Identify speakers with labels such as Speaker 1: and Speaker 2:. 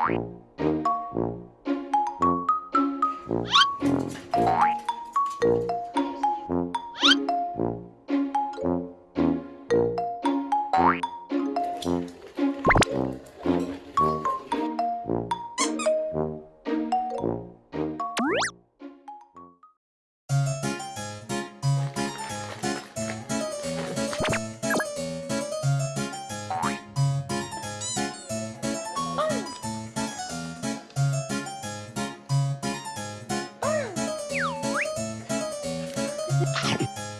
Speaker 1: Bye. はい。